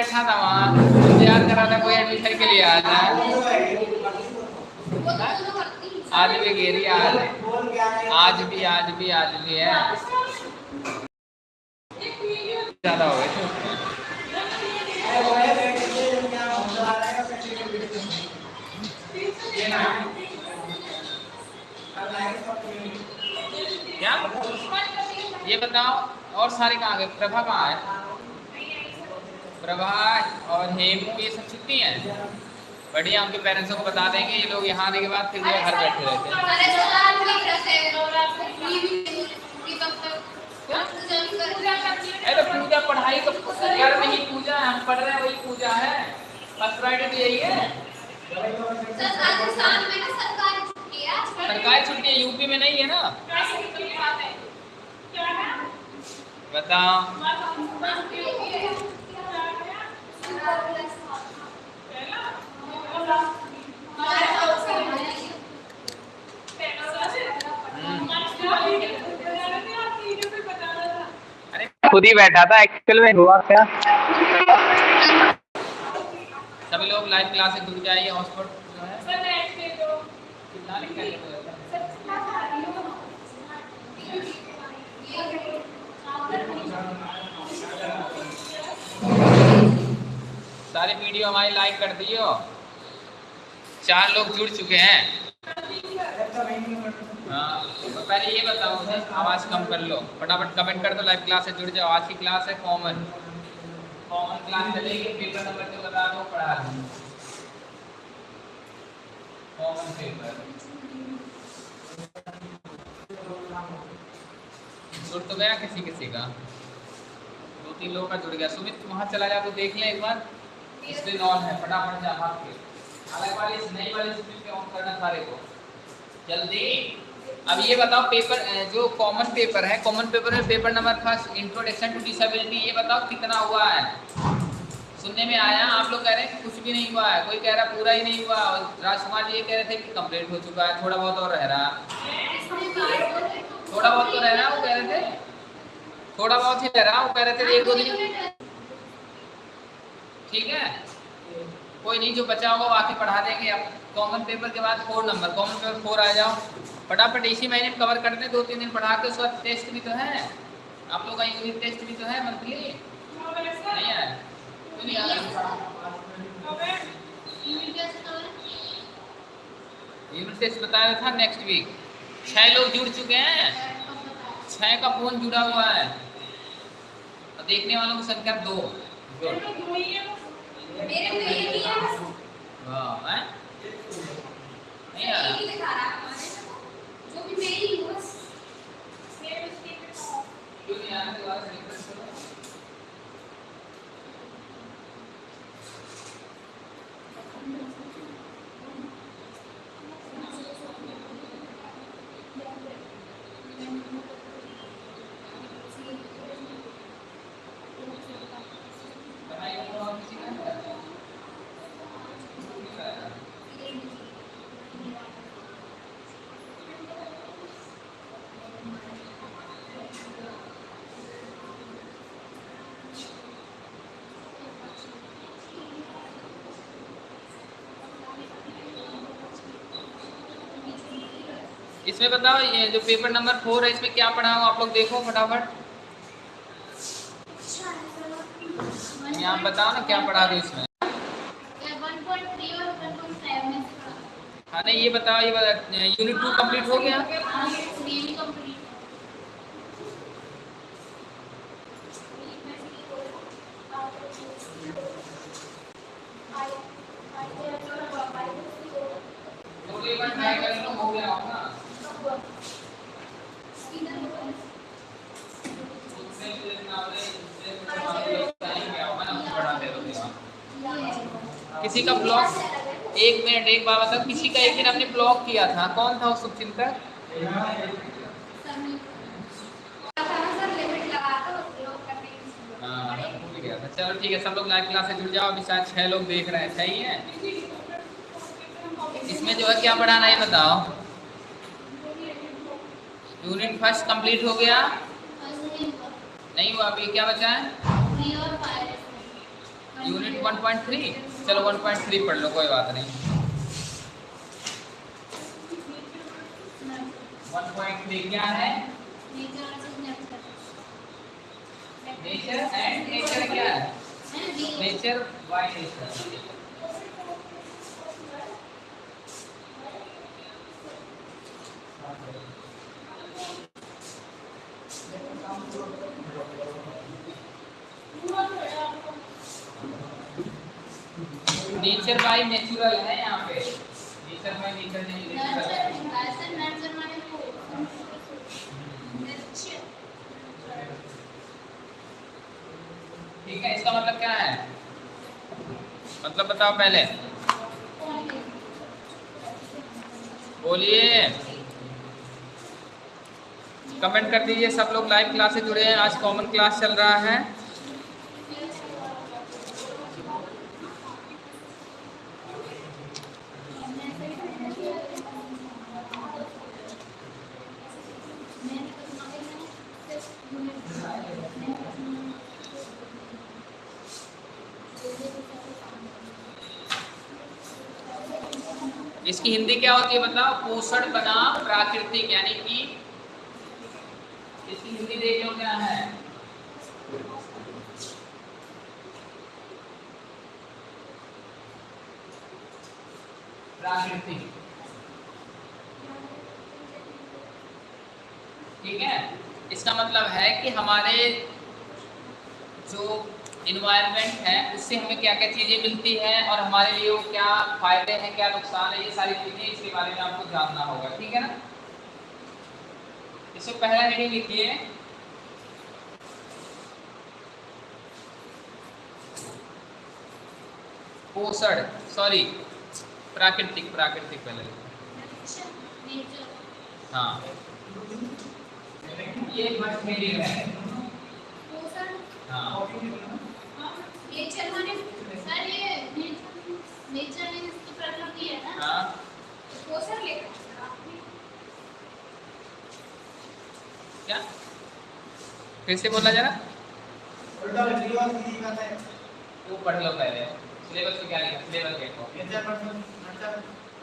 बैठा था वहाँ। इंतज़ार कर रहा था कोई एडमिशन के लिए आ जाए आज भी गिरी आज आज भी आज भी आज भी है। ज़्यादा हो गए ये बताओ, और सारे कहाँ गए? प्रभा कहाँ है? प्रभा और हेमू ये सब छुट्टी है। बढ़िया उनके पेरेंट्सों को बता देंगे ये लोग यहाँ आने के बाद फिर घर बैठे रहते हैं। तो पूजा पढ़ाई तो घर में ही पूजा है हम पढ़ रहे हैं वही पूजा है। फ़र्स्ट फ्राइडे तो यही है। सरकारी छुट्टी है यूपी में नहीं है ना? बताओ। खुद ही बैठा था एक्चुअल में हुआ क्या सभी लोग लाइव क्लास से जुड़ जाइए हॉटस्पॉट जो है कितना लिख कर लेते हो? सारे वीडियो हमारी लाइक कर दियो। चार लोग जुड़ चुके हैं। हाँ तो पहले ये बताओ आवाज़ कम कर लो। फटाफट कमेंट कर दो लाइव क्लास से जुड़ जाओ। आज की क्लास है कॉमन कॉमन क्लास चलेगी पेपर नंबर जो बता दो पढ़ा कॉमन पेपर तो गया किसी किसी का। तीन लोगों का जुड़ गया। सुमित वहाँ चला जा तो देख ले एक बार। स्क्रीन ऑन है, फटाफट जा भाग के अलग वाली इस नई वाली स्क्रीन पे ऑन करना सारे को। जल्दी। अब ये बताओ पेपर जो कॉमन पेपर है कॉमन पेपर में paper number first introduction to disability ये बताओ कितना हुआ है? सुनने में आया, आप लोग कह रहे हैं कुछ भी नहीं हुआ है। कोई कह रहा पूरा ही नहीं हुआ। राजकुमार जी ये कह रहे थे कि कंप्लीट हो चुका है, थोड़ा बहुत और रह रहा। थोड़ा बहुत तो रह रहा वो कह रहे थे। थोड़ा बहुत ही वो कह रहे थे एक दो दिन। ठीक है? कोई नहीं जो बचा होगा आके पढ़ा देंगे। अब कॉमन पेपर के बाद four number common paper four आ जाओ। फटाफट इसी महीने कवर करते हैं दो तीन दिन पढ़ा के उसके बाद टेस्ट भी तो है। आप लोग का यूनिट टेस्ट भी तो है मंथली नहीं है? क्यों नहीं आ यूनिट टेस्ट बताया था नेक्स्ट वीक छह लोग जुड़ चुके हैं। छह का फ़ोन जुड़ा हुआ है। देखने वालों की संख्या दो। गुड वाह हैं? नहीं आ रहा क्यों नहीं आ रहा दोबारा से रिफ्रेश करो पढ़ाई करो और किसी का नहीं करना। इसमें बताओ ये जो पेपर नंबर फोर है इसमें क्या पढ़ा हो? आप लोग देखो फटाफट। यहाँ बताओ ना क्या पढ़ा दो इसमें। हाँ नहीं ये बताओ ये यूनिट टू कंप्लीट हो गया तो एक बार ट्राई कर लो हो गया होगा दूसरे से ना हो दूसरे से ना हो टाइम गया होगा ना उसको बढ़ा दे दो किसी का ब्लॉग एक मिनट एक किसी का एक दिन आपने ब्लॉग किया था। कौन था वो शुभचिंतक हाँ था। चलो ठीक है सब लोग लाइव क्लास से जुड़ जाओ। अभी शायद छह लोग देख रहे हैं। सही है? इसमें जो है क्या पढ़ाना है ये बताओ। यूनिट फ़र्स्ट कंप्लीट हो गया। नहीं हुआ अभी। क्या बचा है? यूनिट 1.3 चलो 1.3 पढ़ लो कोई बात नहीं। 1.3 क्या है नेचर एंड नेचर क्या है? Nature by nature nature by natural है यहाँ पे। नेचर बाय नेचर नहीं ठीक है, इसका मतलब क्या है? मतलब बताओ पहले। बोलिए। कमेंट कर दीजिए, सब लोग लाइव क्लास से जुड़े हैं। आज कॉमन क्लास चल रहा है। इसकी हिंदी क्या होती है बताओ पोषण बना प्राकृतिक, यानी कि इसकी हिंदी देख क्या है? प्राकृतिक। ठीक है? इसका मतलब है कि हमारे जो इन्वायरमेंट है उससे हमें क्या क्या चीज़ें मिलती हैं और हमारे लिए वो क्या फ़ायदे हैं क्या नुकसान है ये सारी चीज़ें इसके बारे में आपको जानना होगा ठीक है ना? इसको पहला हेडिंग लिखिए। पोषण सॉरी प्राकृतिक प्राकृतिक पहले हाँ। ये मटेरियल है। हाँ। नेचर माने सर ये नेचर इसकी प्रकृति है ना? हाँ। लेकर क्या? फिर से बोला जरा। वो पढ़ लो पहले। सिलेबस में क्या लिखा? सिलेबस देखो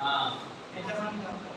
हाँ। नेचर मतलब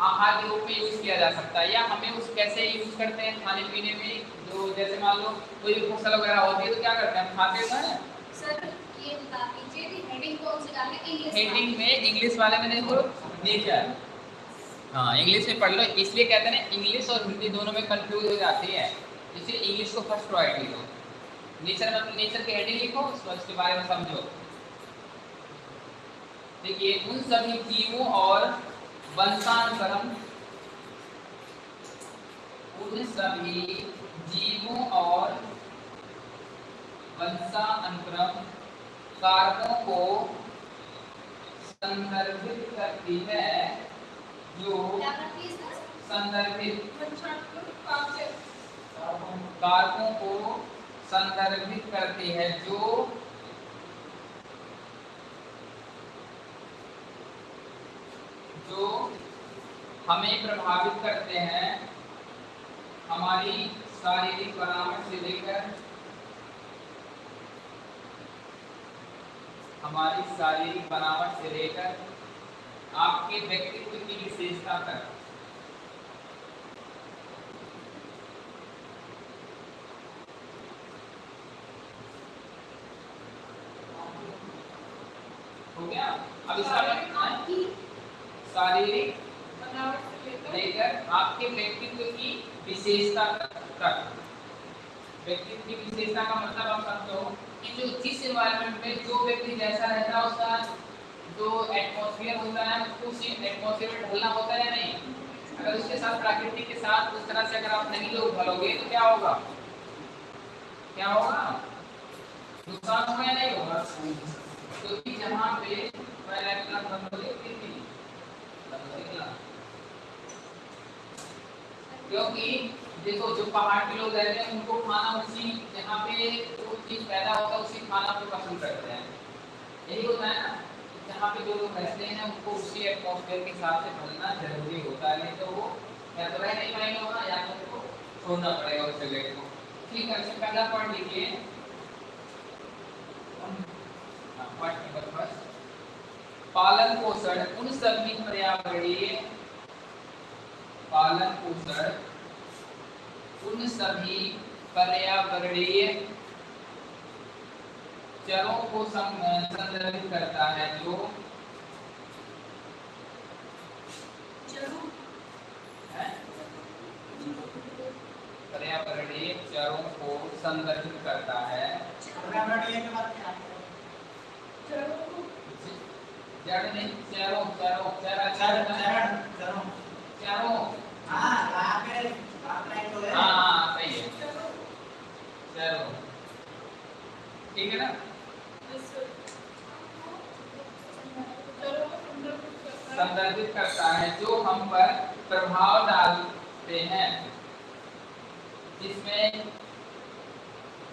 आहार के रूप में यूज़ किया जा सकता है या हमें उस कैसे यूज़ करते हैं खाने पीने में जो जैसे मान लो कोई फ़सल वगैरह होती है तो क्या करते हैं हम खाते हैं सर ये बता दीजिए हेडिंग कौन सी डालना इंग्लिश हेडिंग में इंग्लिश वाले में देखो नेचर हाँ इंग्लिश में पढ़ लो इसलिए कहते हैं इंग्लिश और हिंदी दोनों में कंफ्यूज हो जाती है। इसलिए इंग्लिश को फ़र्स्ट प्रायोरिटी दो नेचर मतलब नेचर की हेडिंग लिखो उसके बारे में समझो। देखिए उन सभी जीवों और वंशानुक्रम उन सभी जीवों और वंशानुक्रम कारकों को संदर्भित करती है, जो संदर्भित कारकों को संदर्भित करती है, जो जो हमें प्रभावित करते हैं, हमारी शारीरिक बनावट से लेकर हमारी शारीरिक बनावट से लेकर आपके व्यक्तित्व की विशेषता तक। हो गया? अब इसका शारीरिक लेकर आपके व्यक्तित्व की विशेषता तक व्यक्तित्व की विशेषता का मतलब आप समझो कि जो जिस एनवायरनमेंट में जो व्यक्ति जैसा रहता है उसका जो एटमॉस्फेयर होता है, उसको उसी एटमॉस्फेयर में ढलना होता है या नहीं? अगर उसके साथ प्राकृतिक के साथ उस तरह से अगर आप नहीं लोग ढलोगे तो क्या होगा? क्या होगा? नुकसान होगा या नहीं होगा? क्योंकि जहाँ पे बनोगे क्योंकि देखो, जो पहाड़ के लोग रहते हैं, उनको खाना उसी जहाँ पे जो चीज़ पैदा होता है, उसी खाना को पसंद करते हैं। यही होता है ना, जहाँ पे जो लोग रहते हैं, उनको उसी एटमोसफेयर के हिसाब से ढलना ज़रूरी होता है। नहीं तो वो या तो रह नहीं पाएँगे वहाँ, या तो उनको छोड़ना पड़ेगा उस जगह को। ठीक है अच्छा पहला पॉइंट लिखिए पॉइंट नंबर फ़र्स्ट पालन पोषण उन सभी पर्यावरणीय पालन पोषण उन सभी पर्यावरणीय चरों को संदर्भित करता है जो पर्यावरणीय चरों को संदर्भित करता है। चरों चरों चरा चरण चरों हाँ हाँ सही है चलो ठीक है ना संदर्भित करता है जो हम पर प्रभाव डालते हैं जिसमें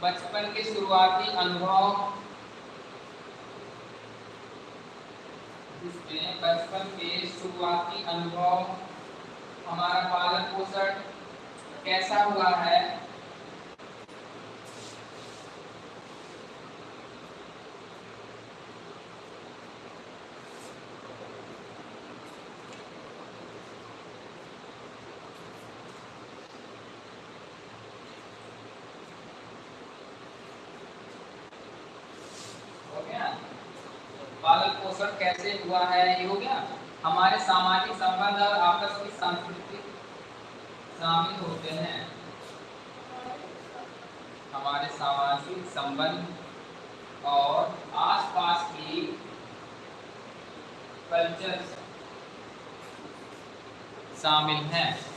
बचपन के शुरुआती अनुभव जिसमें बचपन के शुरुआती अनुभव हमारा पालन पोषण कैसा हुआ हो गया पालन पोषण कैसे हुआ है, ये हो गया। हमारे सामाजिक संबंध और आपस की संस्कृति शामिल होते हैं। हमारे सामाजिक संबंध और आसपास की कल्चर शामिल हैं।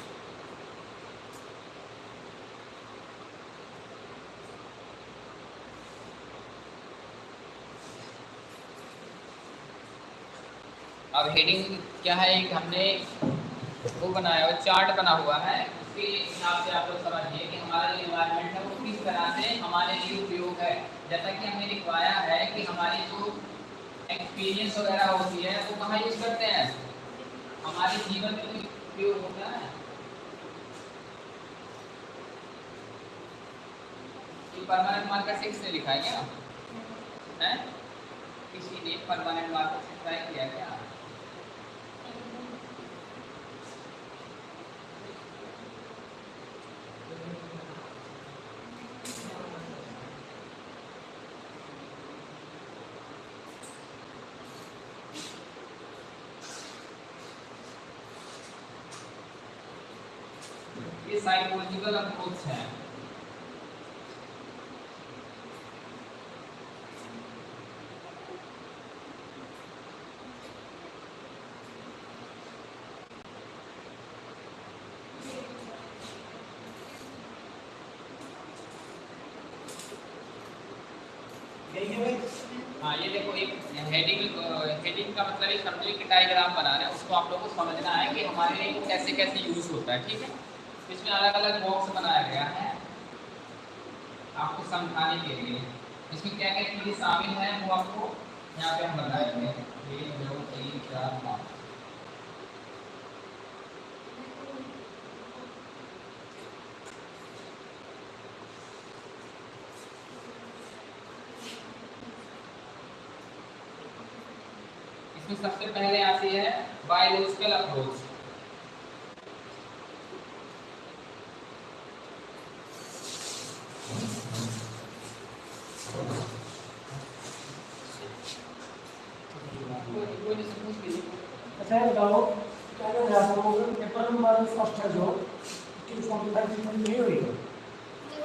अब हेडिंग क्या है? एक हमने वो बनाया हुआ चार्ट बना हुआ है। उसके हिसाब से आप लोग समझिए कि हमारा जो इन्वायरमेंट है, वो किस तरह से हमारे लिए उपयोग है। जैसा कि हमने लिखवाया है कि हमारी जो एक्सपीरियंस वगैरह होती है, वो कहाँ यूज़ करते हैं? हमारे जीवन में उपयोग होता है। परमानेंट मार्कर से किसने लिखा है क्या? है? किसी ने परमानेंट मार्कर से ट्राई किया क्या ये साइकोलॉजिकल अप्रोच है हाँ ये देखो एक हेडिंग हेडिंग का मतलब ये समझिए कि डायग्राम बना रहे हैं। उसको आप लोगों को समझना है कि हमारे लिए कैसे कैसे यूज़ होता है ठीक है? इसमें अलग अलग बॉक्स बनाया गया है आपको समझाने के लिए। इसमें क्या क्या चीज़ें शामिल हैं वो आपको यहाँ पे हम बताएँगे। एक, दो, तीन, चार, पाँच। इसमें सबसे पहले आती है बायोलॉजिकल अप्रोच अच्छा ये बताओ क्या क्या ध्यान रखो पेपर फ़र्स्ट है जो उसकी फोर्टी फाइव की नहीं हुई है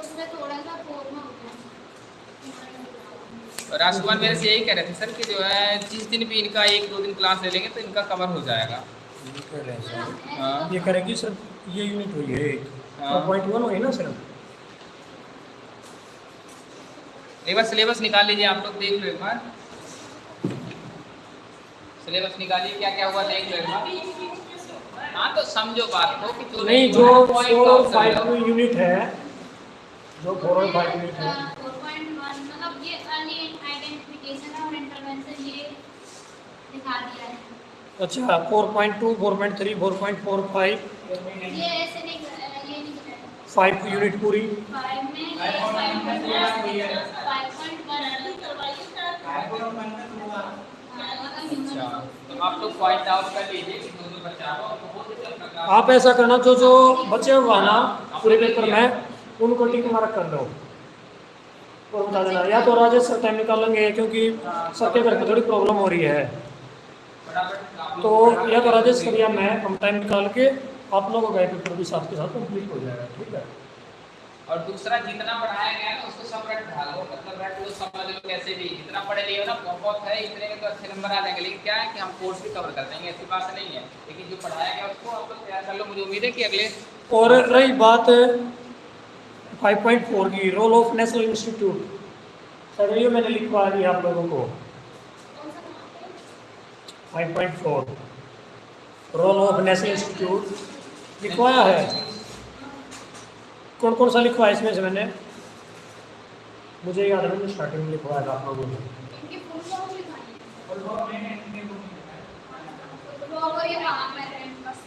उसमें थोड़ा सा फॉर्म होता है राजकुमार मेरे से यही कह रहे थे सर कि जो है जिस दिन भी इनका एक दो दिन क्लास ले लेंगे तो इनका कवर हो जाएगा हाँ ये करेगी सर ये यूनिट हुई है एक हाँ। पॉइंट वन हुई ना सर एक बार सिलेबस निकाल लीजिए आप लोग देख लो एक बार सिलेबस निकालिए क्या क्या हुआ देख लो एक बार हाँ तो समझो बात को कि जो नहीं जो है, फोर और फाइव यूनिट है जो फोर और फाइव यूनिट है। वन मतलब ये अर्ली आइडेंटिफिकेशन और इंटरवेंशन ये दिखा दिया है। अच्छा four point two four point three four point four five ये ऐसे नहीं ये नहीं फाइव यूनिट पूरी। फाइव में अच्छा तो प्रकार- आप ऐसा करना, जो जो बचे हुआ ना पूरे पेपर में, उनको टिक मार्क कर दो और बता देना, या तो राजेश सर टाइम निकालेंगे क्योंकि सर के घर पे थोड़ी प्रॉब्लम हो रही है। तो या तो राजेश सर या मैं, हम टाइम निकाल के आप लोगों का पेपर भी साथ के साथ कंप्लीट हो जाएगा, ठीक है? और दूसरा जितना पढ़ाया गया ना, उसको सब रट ढालो मतलब रट लो, समझ लो कैसे भी। जितना पढ़े लिए हो ना, बहुत है, इतने में तो अच्छे नंबर आ जाएँगे। लेकिन क्या है कि हम कोर्स भी कवर कर देंगे, ऐसी बात नहीं है। लेकिन जो पढ़ाया गया उसको आप लोग तैयार कर लो। मुझे उम्मीद है कि अगले और रही बात 5.4 की role of national institute sir ये मैंने लिखवा दिया आप लोगों को। 5.4 रोल ऑफ़ नेशनल इंस्टीट्यूट लिखवाया है। कौन कौन सा लिखवाया इसमें से मैंने? मुझे याद है मैंने स्टार्टिंग में लिखवाया था आप लोगों ने इनकी फुल फॉर्म लिखानी है वो वो ये वहाँ पे रैंक बस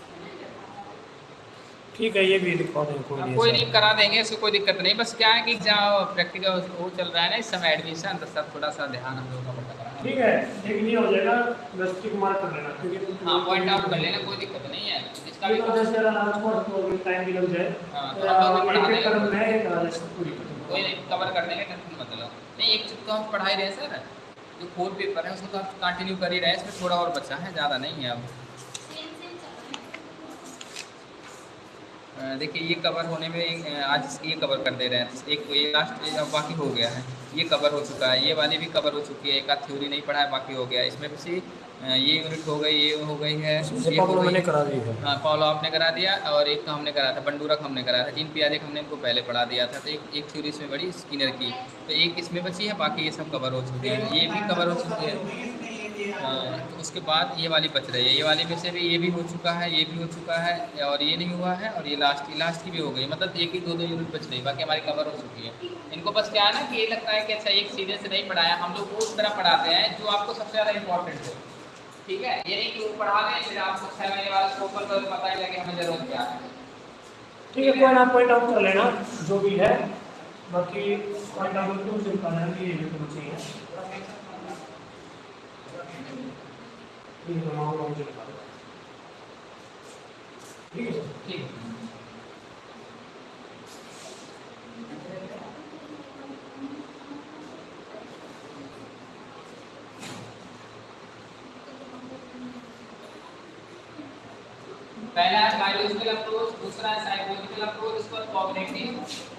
ठीक है ये भी लिखवा देंगे कोई नहीं कोई नहीं करा देंगे इसको कोई दिक्कत नहीं बस क्या है कि जहाँ प्रैक्टिकल वो चल रहा है ना इस समय एडमिशन तो सब थोड़ा सा ध्यान हम लोगों का बढ़ता करना ठीक है एक नहीं हो जाएगा बस टिक मार्क कर लेना क्योंकि हाँ? पॉइंट आउट कर लेना कोई दिक्कत नहीं है। जिसका भी तो जैसे अगर आज पढ़ तो टाइम भी लग जाए। हाँ, तो हम लोग पढ़ा देंगे। कर्म में एक राजेश पूरी कर दूँगा। कोई नहीं कवर कर देंगे टेंशन मत लो नहीं एक चीज़ तो हम पढ़ा ही रहे सर। जो फोर पेपर है उसको तो आप कंटिन्यू कर ही रहे हैं इसमें थोड़ा और बचा है ज़्यादा नहीं है अब। है देखिए ये कवर होने में आज ये कवर कर दे रहे हैं। एक ये लास्ट अब बाकी हो गया है। ये कवर हो चुका है ये वाली भी कवर हो चुकी है एक आध थ्योरी नहीं पढ़ा है बाकी हो गया इसमें भी अ, ये यूनिट हो गई ये हो गई है ये हो गई करा दी है। हाँ फॉलो आपने करा दिया और एक तो हमने करा था बंडूरक हमने करा था तीन प्याजे हमने इनको पहले पढ़ा दिया था तो एक एक थ्योरी इसमें बड़ी स्किनर की। तो एक इसमें बची है बाकी ये सब कवर हो चुके हैं। ये भी कवर हो चुके हाँ, तो उसके बाद ये वाली बच रही है। ये वाली में से भी ये भी हो चुका है, ये भी हो चुका है और ये नहीं हुआ है और ये लास्ट लास्ट की भी हो गई। मतलब एक ही, दो दो यूनिट बच रही बाकी हमारी कवर हो चुकी है। इनको बस क्या है ना कि ये लगता है कि अच्छा एक सीधे से नहीं पढ़ाया। हम लोग उस तरह पढ़ाते हैं जो आपको सबसे ज़्यादा इंपॉर्टेंट हो। ठीक है? ये नहीं कि वो पढ़ा दें, फिर आपको छः महीने बाद उसको ओपन कर पता ही लगे हमें ज़रूरत क्या है। ठीक है कोई ना पॉइंट आउट कर लेना, जो भी है। बाकी पॉइंट आउट करके उसे बताना है, ये जो तुम्हें चाहिए ठीक है ठीक है पहला है बायोलॉजिकल अप्रोच दूसरा है साइकोलॉजिकल अप्रोच इसको कॉग्निटिव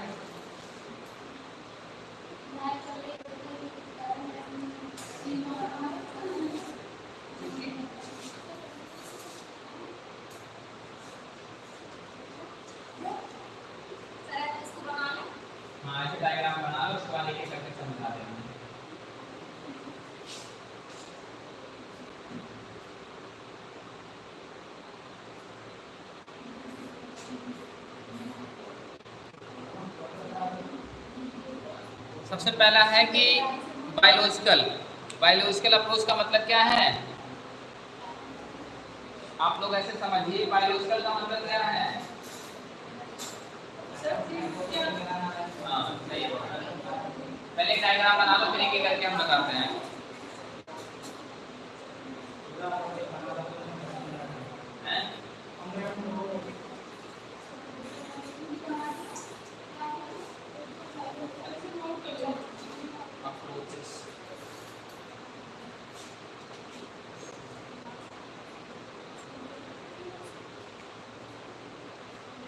सर इसको बना लो हाँ ऐसे डायग्राम बना लो उसके बाद एक एक करके समझा देना सबसे पहला है कि बायोलॉजिकल बायोलॉजिकल अप्रोच का मतलब क्या है आप लोग ऐसे समझिए बायोलॉजिकल का मतलब क्या है हाँ। पहले डायग्राम बना लो, फिर एक करके हम बताते हैं हैं? Approaches.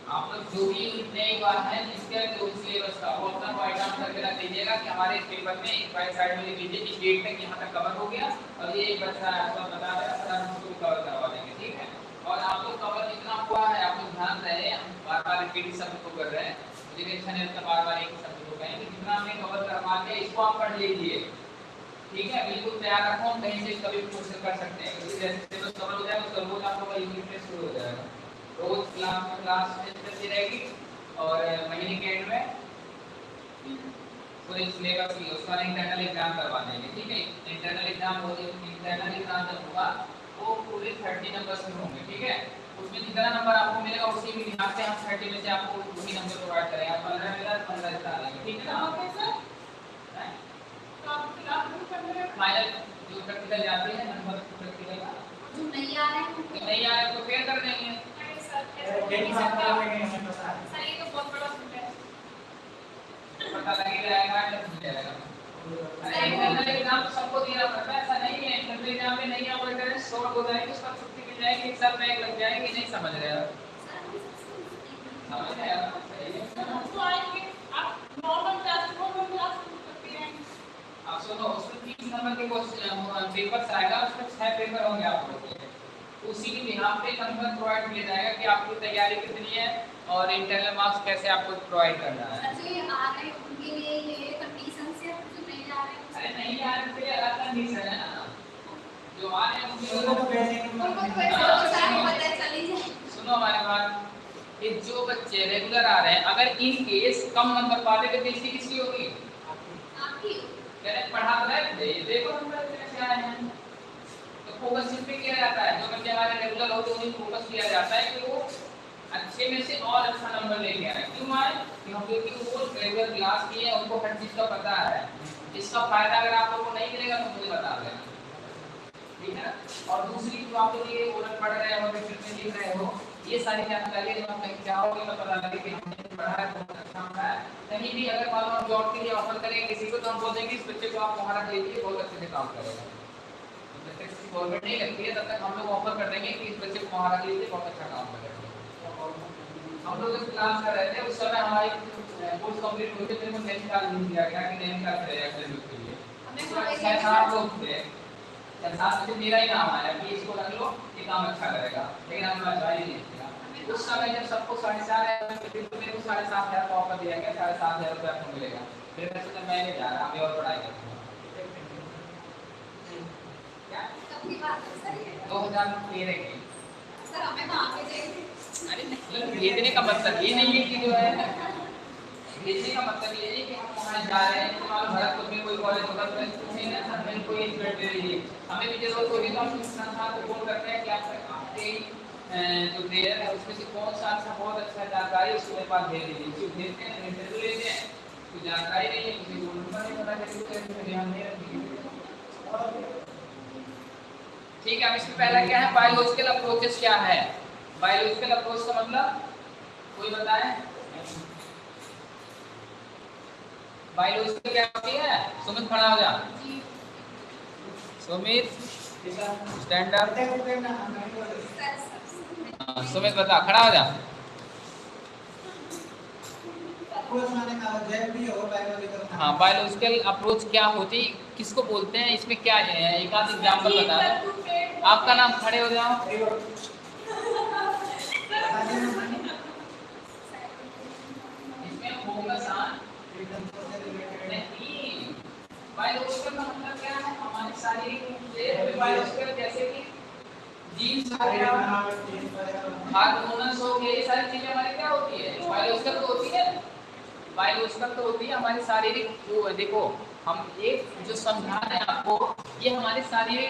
आप लोग जो भी नई बात है जिसके जो सिलेबस का वो अपना राइट डाउन करके रख लीजिएगा कि हमारे इस पेपर में एक बाई साइड में लिख लीजिए कि डेट तक यहाँ तक कवर हो गया और ये एक बच्चा है आपको बता देगा सर हम उसको कवर करवा देंगे, ठीक है? और आप लोग कवर जितना हुआ है, आप लोग ध्यान रहे, हम बार बार रिपीट शब्द को कर रहे हैं। मुझे टेंशन है तो बार बार एक ही शब्द को कहेंगे, जितना हमने कवर करवा के इसको आप पढ़ लीजिए, ठीक है? बिल्कुल तैयार रखो, हम कहीं से कभी क्वेश्चन कर सकते हैं। क्योंकि जैसे सिलेबस कवर हो जाएगा, उसका रोज आप लोगों का यूनिट टेस्ट शुरू हो जाएगा। रोज क्लास क्लास टेस्ट रहेगी, और महीने के एंड में पूरे सिलेबस की उसका इंटरनल एग्ज़ाम करवा देंगे ठीक है? इंटरनल एग्ज़ाम हो इंटरनल एग्ज़ाम जब होगा वो पूरे थर्टी नंबर में होंगे ठीक है? उसमें जितना नंबर आपको मिलेगा उसी में यहाँ से हम थर्टी में से आपको वही नंबर प्रोवाइड करेंगे। आप पंद्रह मिला पंद्रह जितना लेंगे ठीक है ना? Okay sir. हैं? तो आप क्लास में कर रहे फाइनल जो प्रैक्टिकल जाते हैं नंबर प्रैक्टिकल का। जो नहीं आ रहे हैं तो नहीं आए तो फेल कर देंगे। सर सकता सर। ये तो बहुत बड़ा है। पता लग ही जाएगा मिल जाएगा एग्ज़ाम सबको पड़ता ऐसा नहीं है एग्ज़ाम में नहीं शॉर्ट हो छुट्टी मिल जाएगी बैग लग जाएगी नहीं समझ रहे आप आप? सुनो उसमें नंबर के क्वेश्चन पेपर्स आएगा, उसमें छह पेपर होंगे आप लोगों के उसी के बिहाफ पे कंफर्म प्रोवाइड किया जाएगा कि आपकी तैयारी कितनी है और इंटरनल मार्क्स कैसे आपको प्रोवाइड करना है। जो ये आ रहे हैं ये रहे अरे नहीं यार पे अलग कंडीशन ना। जो आ रहे उनको सुनो हमारे बात कि जो बच्चे रेगुलर आ रहे हैं अगर इन केस कम नंबर पाते तो बेइज्जती किसकी होगी? आपकी। मैंने पढ़ा तो है ये देखो नंबर कैसे आए हैं। तो फोकस इस पे किया जाता है। जो बच्चे हमारे रेगुलर होते हैं, उन्हें फोकस किया जाता है कि वो अच्छे में से और अच्छा नंबर लेके आए। क्यों आए? क्योंकि वो रेगुलर क्लास किए हैं, उनको हर चीज़ का पता है। इसका फ़ायदा अगर आप लोगों को नहीं मिलेगा तो मुझे बता देना। ठीक है? और दूसरी जो आप लोग ये ओरल पढ़ रहे हो फिर में लिख रहे हो, ये सारी जानकारी जब आप कहीं जाओगे तो पता लगे कि हमने पढ़ा है, बहुत अच्छा पढ़ा है। कहीं भी अगर मान लो जॉब के लिए ऑफ़र करेंगे किसी को तो हम बोल देंगे, इस बच्चे को आप वहाँ रख लीजिए बहुत अच्छे से काम करेगा। किसी गवर्नमेंट नहीं लगती है तब तक हम लोग ऑफ़र कर देंगे कि इस बच्चे को वहाँ रख लीजिए बहुत अच्छा काम करेगा हम लोग जब क्लास कर रहे थे उस समय हमारी कोर्स कंप्लीट दिया गया कि इंटरव्यू के लिए हमारे सात लोग थे सात से मेरा ही। नाम आया कि इसको रख लो ये काम अच्छा करेगा लेकिन हमने अच्छा ही नहीं किया उस समय जब सबको साढ़े चार मेरे को साढ़े सात हज़ार का ऑफ़र दिया गया साढ़े सात हज़ार आपको मिलेगा फिर मैं जा रहा अभी और पढ़ाई करूँगा क्या अपनी बात है सर ये दो हज़ार तेरह की। अरे नहीं भेजने का मतलब ये नहीं है कि जो है भेजने का मतलब ये है कि हम वहाँ जा रहे हैं लो भरतपुर में कोई कॉलेज होगा तो पूछे ना सर मैं कोई स्टूडेंट दे दीजिए हमें भी ज़रूरत होगी तो हम संस्थान को फ़ोन करते हैं कि आप आपके जो ट्रेनर है उसमें से कौन सा अच्छा बहुत अच्छा जानकारी उसको मेरे पास भेज दीजिए। जो भेजते हैं इंटरव्यू लेते हैं। कोई जानकारी नहीं है किसी को नंबर नहीं पता कैसे ध्यान नहीं रखिए ठीक है अब इसमें पहला क्या है? बायोलॉजिकल अप्रोचेस क्या है? बायोलॉजिकल अप्रोच का मतलब? कोई बताए? बायोलॉजिकल क्या होती है? सुमित खड़ा हो जा। Sumit stand up sir sir हाँ, सुमित बता खड़ा हो जा। हाँ बायोलॉजिकल अप्रोच क्या होती किसको बोलते हैं, इसमें क्या है? एक आध एग्ज़ाम्पल बता दो। आपका नाम खड़े हो जाओ। का मतलब क्या है हमारी शारीरिक जैसे कि जीन्स हो ये सारी चीज़ें हमारी क्या होती है। बायोलॉजिकल तो होती है बायोलॉजिकल तो होती है हमारी शारीरिक देखो। हम एक जो समझा रहे हैं आपको ये हमारे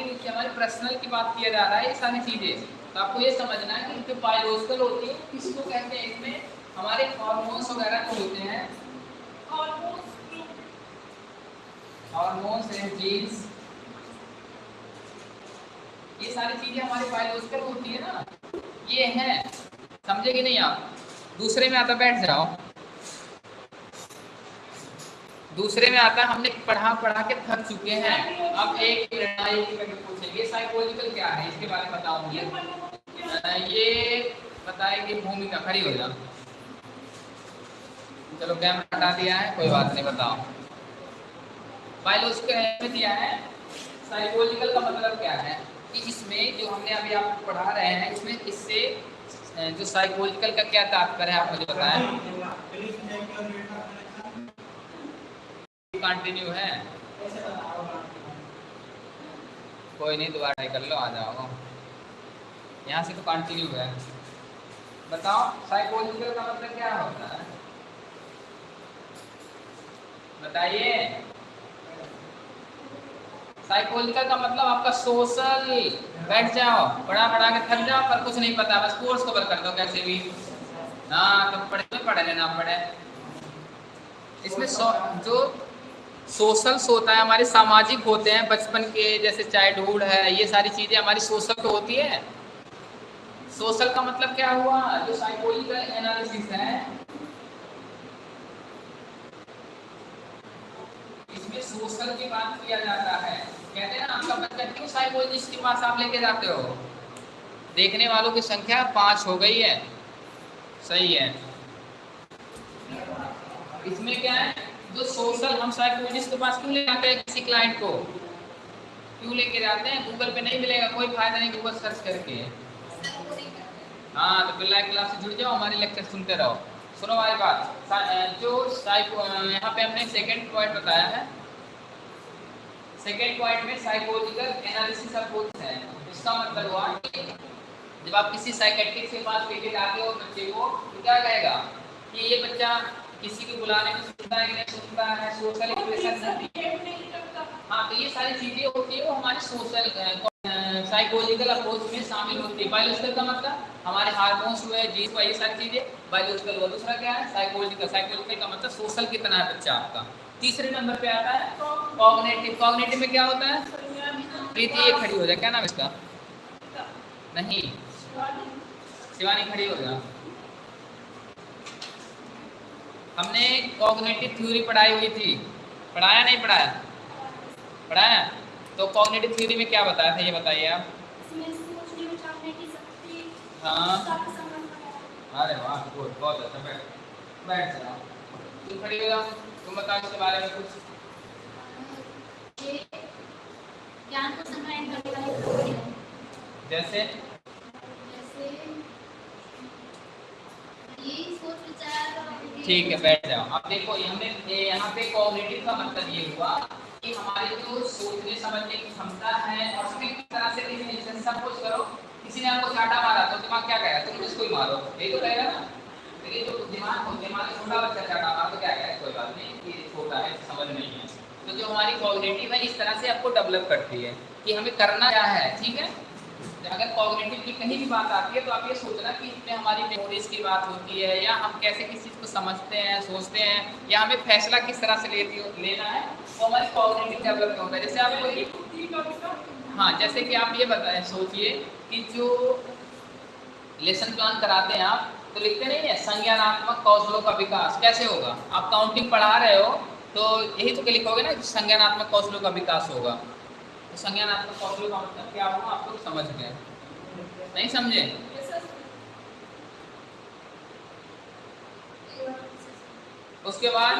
रूप हमारे पर्सनल की बात किया जा रहा है ये सारी चीज़ें। तो आपको ये समझना है कि जो बायोलॉजिकल होती है किसको कहते हैं इसमें? हमारे हार्मोन्स वगैरह जो होते हैं। हार्मोन्स एंड जीन्स ये सारी चीज़ें हमारे बायोलॉजिकल होती है ना। ये है। समझे कि नहीं आप? दूसरे में आता बैठ जाओ। दूसरे में आता है, हमने पढ़ा पढ़ा के थक चुके हैं। अब एक साइकोलॉजिकल क्या है? इसके बारे में बताऊँगी ये बताएगी भूमिका खड़ी हो जा। चलो कैमरा हटा दिया है, कोई बात नहीं, बताओ। बायोलॉजिकल में दिया है साइकोलॉजिकल का मतलब क्या है? कि इसमें जो हमने अभी आपको पढ़ा रहे हैं, इसमें इससे जो साइकोलॉजिकल का क्या तात्पर्य है आप मुझे बताएँ कंटिन्यू है। कोई नहीं, दोबारा कर लो, आ जाओ। यहाँ से तो कंटिन्यू है। बताओ साइकोलॉजिकल का मतलब क्या होता है? बताइए। साइकोलॉजिकल का मतलब आपका सोशल बैठ जाओ पढ़ा पढ़ा के थक जाओ, पर कुछ नहीं पता, बस कोर्स कवर कर दो कैसे भी। हाँ तो पढ़े तो पढ़े, लेना पढ़े इसमें जो सोशल्स होता है, हमारे सामाजिक होते हैं, बचपन के जैसे चाइल्डहुड है, ये सारी चीज़ें हमारी सोशल तो होती है। सोशल का मतलब क्या हुआ? जो साइकोलॉजिकल एनालिसिस है, इसमें सोशल की बात किया जाता है। कहते हैं ना, आपका बच्चा क्यों साइकोलॉजिस्ट के पास आप लेके जाते हो? देखने वालों की संख्या पाँच हो गई है। सही है। इसमें क्या है? जो सोशल हम साइकोलॉजिस्ट के पास क्यों ले जाते हैं किसी क्लाइंट को? क्यों लेके जाते हैं? गूगल पे नहीं मिलेगा, कोई फ़ायदा नहीं गूगल सर्च करके। हाँ तो बिल्ला क्लास से जुड़ जाओ, हमारे लेक्चर सुनते रहो। सुनो हमारी बात। जो साइको यहाँ पे हमने सेकंड पॉइंट बताया है। सेकंड पॉइंट में साइकोलॉजिकल एनालिसिस अप्रोच है। इसका मतलब हुआ कि जब आप किसी साइकेट्रिक के पास लेके जाते हो बच्चे को तो क्या कहेगा कि ये बच्चा किसी को बुलाने में सुनता है कि नहीं सुनता है सोशल इंप्रेशन हाँ तो ये सारी चीज़ें होती है वो हमारे सोशल साइकोलॉजिकल अप्रोच में शामिल होती है। बायोलॉजिकल का मतलब हमारे हार्मोन्स हुए जीन्स हुआ ये सारी चीज़ें बायोलॉजिकल हुआ दूसरा क्या है? साइकोलॉजिकल साइकोलॉजिकल का मतलब सोशल कितना है बच्चा आपका? तीसरे नंबर पे आता है कॉग्नेटिव कॉग्नेटिव में क्या होता है? प्रीति ये खड़ी हो जाए क्या नाम इसका? नहीं। शिवानी खड़ी हो जा। हमने कॉग्नेटिव थ्योरी पढ़ाई हुई थी। पढ़ाया नहीं पढ़ाया? पढ़ाया? तो कॉग्नेटिव थ्योरी में क्या बताया था ये बताइए आप। हाँ अरे वाह गुड बहुत अच्छा बैठ बैठ जाओ तुम खड़ी हो जाओ तुम बताओ इसके बारे में कुछ। ज्ञान को। जैसे? जैसे ठीक है, बैठ जाओ। अब देखो ये हमने यहाँ पे कॉग्निटिव का मतलब ये हुआ कि हमारी जो सोचने, समझने की क्षमता है और किस तरह से डिफिनेशन सपोज़ करो, किसी ने आपको चाटा मारा तो दिमाग क्या कहेगा? तुम इसको ही मारो। यही तो कहेगा ना। लेकिन जो दिमाग दिमाग छोटा बच्चा चाटा मारा तो क्या कहेगा? कोई बात नहीं, ये छोटा है, समझ नहीं है। तो जो हमारी कॉग्निटिव है, इस तरह से आपको डेवलप करती है कि हमें करना क्या है, ठीक है? अगर कॉग्निटिव की कहीं भी बात आती है तो आप ये सोचना कि इसमें हमारी मेमोरीज की बात होती है, या हम कैसे किसी चीज़ को समझते हैं, सोचते हैं, या हमें फैसला किस तरह से लेती हो, लेना है तो हमारी कॉग्निटिव डेवलप होता है। जैसे आपको हाँ जैसे कि आप ये बताएँ, सोचिए कि जो लेसन प्लान कराते हैं आप तो लिखते नहीं है, संज्ञानात्मक कौशलों का विकास कैसे होगा? आप काउंटिंग पढ़ा रहे हो तो यही तो लिखोगे ना संज्ञानात्मक कौशलों का विकास होगा। तो संज्ञानात्मक कौशल का मतलब क्या होगा आप लोग समझ गए। नहीं समझे? उसके बाद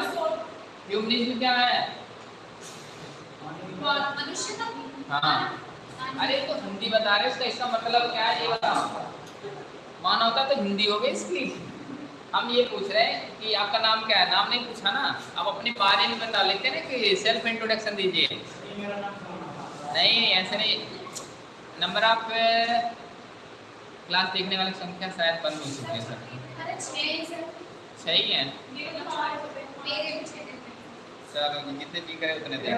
ह्यूमनिज्म क्या है? मनुष्य हाँ। अरे तो हिंदी बता रहे हो इसका मतलब क्या है? ये बताओ। मानवता तो हिंदी हो गई इसकी। हम ये पूछ रहे हैं कि आपका नाम क्या है? नाम नहीं पूछा ना? आप अपने बारे में बता लेते हैं ना कि सेल्फ इंट्रोडक्शन दीजिए नहीं नहीं ऐसे नहीं। नंबर आप क्लास देखने वाली संख्या शायद बंद हो चुकी है सर सर सही है? मेरे पीछे चलो जितने भी करे उतने देख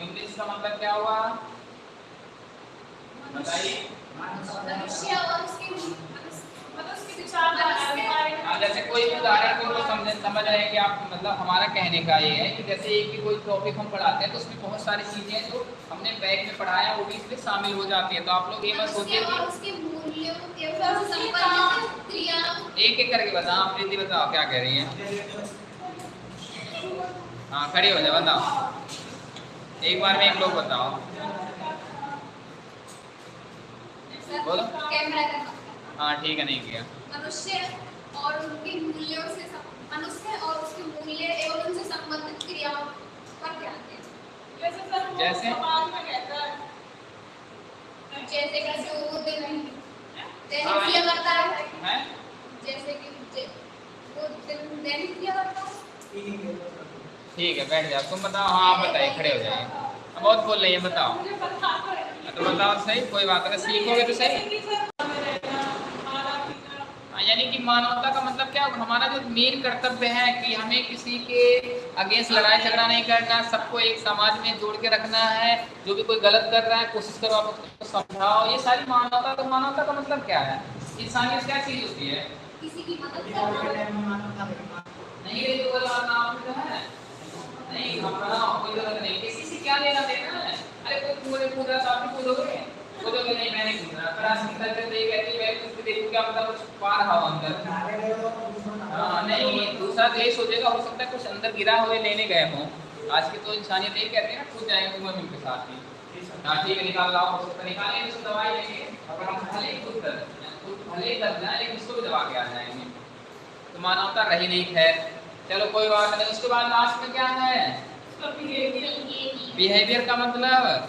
इंग्लिश का मतलब क्या हुआ? बताइए मनुष्य और उसके मतलब उसके विचार हाँ, जैसे कोई उदाहरण को तो समझ समझ आए कि आप मतलब हमारा कहने का ये है कि जैसे एक भी कोई टॉपिक हम पढ़ाते हैं तो उसमें बहुत सारी चीज़ें हैं जो हमने बैग में पढ़ाया, वो भी इसमें शामिल हो जाती है। तो आप लोग ये उसके सोचिए एक एक करके बताओ, आप प्रीति बताओ क्या कह रही है। हाँ खड़ी हो जाओ, बताओ। एक बार में एक लोग बताओ। बोलो। कैमरा हाँ ठीक है नहीं किया। मनुष्य और उनके मूल्यों से मनुष्य और उसके मूल्य एवं उनसे संबंधित क्रियाओं पर ध्यान दें। जैसे सर जैसे? समाज में जैसे जो होते नहीं जैसे हाँ, किया करता है। जैसे कि वो दिन किया करता ठीक है बैठ जाओ। तुम बताओ हाँ आप बताइए खड़े हो जाए बहुत बोल रही तो है बताओ। तो बताओ सही? कोई बात नहीं सीखोगे तो सही? यानी कि मानवता का मतलब क्या होगा? हमारा जो मेन कर्तव्य है कि हमें किसी के अगेंस्ट लड़ाई झगड़ा नहीं करना सबको एक समाज में जोड़ के रखना है जो भी कोई गलत कर रहा है कोशिश करो आप उसको समझाओ। ये सारी मानवता तो मानवता का मतलब क्या है? इंसानियत क्या चीज़ होती है? किसी की मदद करना नहीं ये तो गलत नाम तो है। नहीं अपना कोई गलत नहीं। किसी से क्या लेना देना है? अरे कोई पूरे पूरा तो आप कूदोगे नहीं मैं नहीं कूद रहा पर आज के देख कहती मैं कुछ भी देखूँ क्या पता कुछ पार हवा अंदर? हाँ नहीं दूसरा तो ये सोचेगा हो सकता है कुछ अंदर गिरा हुए लेने गए हों। आज की तो इंसानियत यही कहते हैं ना कूद जाएँगे मम्मी के साथ ही हाँ। ठीक है निकाल लाओ हो सकता है निकालेंगे तो दवाई लेंगे अगर हम भले ही खुद कर खुद भले ही कर जाए लेकिन उसको भी दबा के आ जाएँगे। तो मानवता रही नहीं खैर। चलो कोई बात नहीं उसके बाद लास्ट में क्या है? बिहेवियर का मतलब?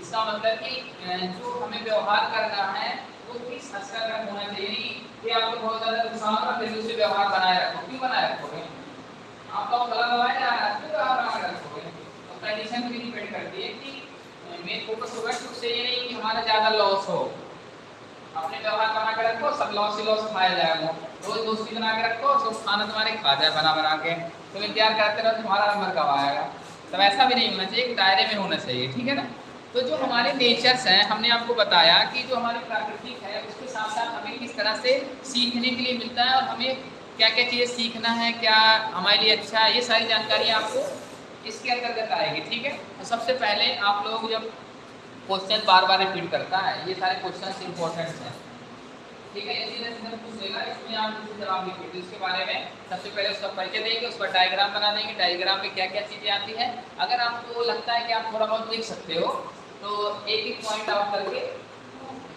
इसका मतलब कि जो हमें व्यवहार करना है वो किस हद तक होना चाहिए कि आपको बहुत ज़्यादा नुकसान हो फिर उससे व्यवहार बनाए रखो क्यों बनाए रखोगे आपका गलत दवाई जा रहा है क्यों व्यवहार बनाए रखोगे तो कंडीशन भी डिपेंड करती है कि मेन फोकस होगा कि उससे ये नहीं कि हमारा ज़्यादा लॉस हो। अपने व्यवहार बना के रखो, सब लॉस ही लॉस खाया जाएगा। रोज दोस्ती बना के रखो, सब खाना तुम्हारे खा जाए बना बना के। तुम इंतज़ार करते रहो, तुम्हारा नंबर कब आएगा? तब ऐसा भी नहीं होना चाहिए दायरे में होना चाहिए, ठीक है ना? तो जो हमारे नेचर्स हैं, हमने आपको बताया कि जो हमारी प्राकृतिक है, उसके साथ साथ हमें किस तरह से सीखने के लिए मिलता है और हमें क्या क्या चीज़ें सीखना है, क्या हमारे लिए अच्छा है, ये सारी जानकारी आपको इसके अंतर्गत आएगी, ठीक है? तो सबसे पहले आप लोग जब क्वेश्चन बार बार रिपीट करता है। ये सारे क्वेश्चन इंपॉर्टेंट हैं। ठीक है सीधे सीधे पूछ लेगा इसमें आप जैसे जवाब लिखिए तो इसके बारे में सबसे पहले उसका परिचय देंगे उसका डायग्राम बना देंगे। डायग्राम में क्या क्या चीज़ें आती है? अगर आपको लगता है कि आप थोड़ा बहुत देख सकते हो तो एक एक पॉइंट आउट करके,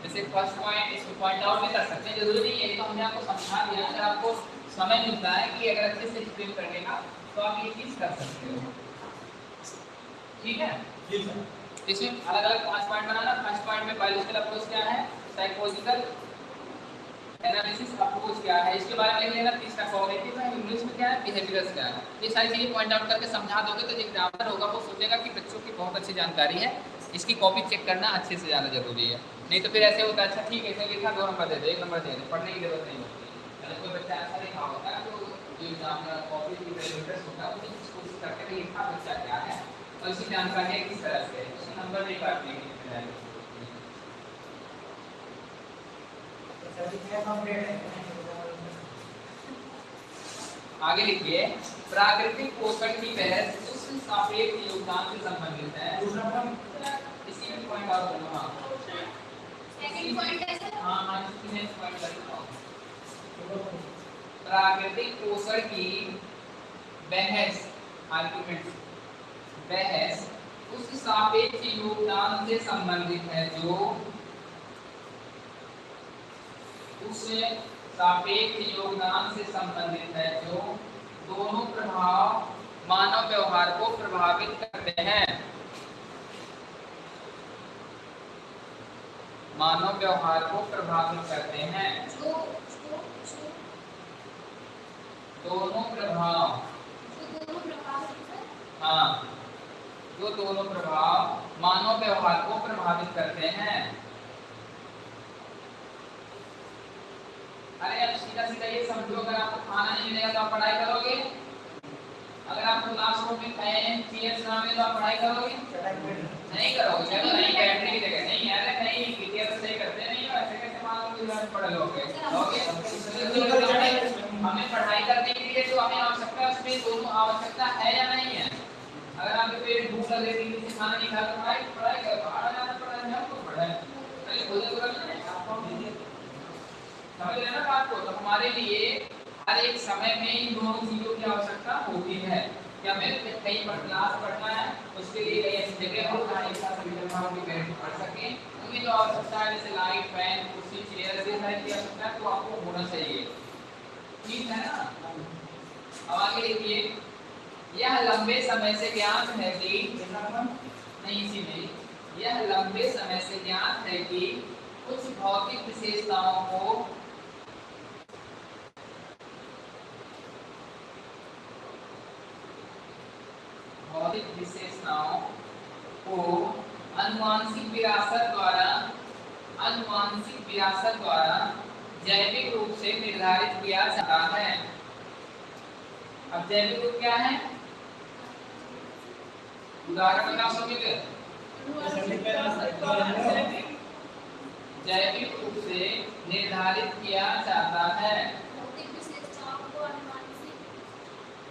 जैसे फ़र्स्ट पॉइंट इसको पॉइंट आउट भी कर सकते हैं। ज़रूरी नहीं है तो हमने आपको समझा दिया। अगर आपको समय मिलता है कि अगर अच्छे से एक्सप्लेन करने का तो आप ये चीज़ कर सकते हो। ठीक है? इसमें अलग अलग पाँच पॉइंट बनाना। फ़र्स्ट पॉइंट में बायोलॉजिकल अप्रोच क्या है? साइकोलॉजिकल एनालिसिस अप्रोच क्या है? इसके बारे में लेना तीसरा कॉग्निटिव है इंग्लिश में क्या है? बिहेवियर्स क्या है? ये सारी चीज़ें पॉइंट आउट करके समझा दोगे तो जो एग्जामिनर होगा, वो सोचेगा कि बच्चों की बहुत अच्छी जानकारी है। इसकी कॉपी चेक करना अच्छे से ज़्यादा ज़रूरी है। नहीं तो फिर ऐसे होता है अच्छा ठीक है, इसने लिखा, दो नंबर दे दे, एक नंबर दे दे, पढ़ने की ज़रूरत नहीं होती। अगर कोई बच्चा ऐसा लिखा होता है तो जो एग्जामिनर कॉपी की इंटरेस्ट होता है वो कोशिश करके लिखा बच्चा क्या है? और इसकी जानकारी है किस तरह से? है उसका नंबर नहीं काटने की आगे लिखिए प्राकृतिक पोषण की बहस उस सापेक्ष योगदान से संबंधित है। इसी में पॉइंट और बोलूँ हाँ सेकंड पॉइंट है सर? हाँ हाँ इसी में पॉइंट प्राकृतिक पोषण की बहस आर्गुमेंट बहस उस सापेक्ष योगदान से संबंधित है जो उस सापेक्ष योगदान से संबंधित है जो दोनों प्रभाव मानव व्यवहार को प्रभावित करते हैं। मानव व्यवहार को प्रभावित करते हैं। दोनों प्रभाव। हाँ। जो दोनों प्रभाव मानव व्यवहार को प्रभावित करते हैं। अरे अब सीधा सीधा ये समझो अगर आपको खाना नहीं मिलेगा तो आप पढ़ाई करोगे? अगर आपको क्लासरूम में फ़ैन चेयर्स ना मिले तो आप पढ़ाई करोगे? नहीं करोगे। चलो नहीं बैठने की जगह नहीं अरे नहीं टीचर सही करते नहीं ऐसे कैसे मान लो कि आप पढ़ लोगे? लोगे हमें हमें पढ़ाई करने के लिए जो हमें आवश्यकता है उसमें दोनों आवश्यकता है या नहीं है? अगर आपके पेट भूख लग रही थी खाना नहीं खा तो पढ़ाई पढ़ाई कर, बाहर जाना पड़ा है हमको पढ़ाई। अरे भोजन करो ना आपको समझ रहे हैं ना बात को? तो हमारे लिए हर एक समय में इन दोनों चीज़ों की आवश्यकता होती है। कि हमें कहीं पर क्लास पढ़ना है, उसके लिए कहीं ऐसी जगह हो, जहाँ एक साथ जगह हम बैठ पढ़ सकें। उनकी जो आवश्यकता है, जैसे लाइट फ़ैन कुर्सी चेयर ऐसे सारी की आवश्यकता है तो आपको होना चाहिए। ठीक है ना? अब आगे देखिए। यह लंबे समय से ज्ञात है कि नहीं, इसी में। यह लंबे समय से ज्ञात है कि कुछ भौतिक विशेषताओं को भौतिक विशेषताओं को अनुवांशिक विरासत द्वारा, अनुवांशिक विरासत द्वारा जैविक रूप से निर्धारित किया जाता है। अब जैविक रूप क्या है? उदाहरण बता सकोगे जैविक रूप से निर्धारित किया जाता है।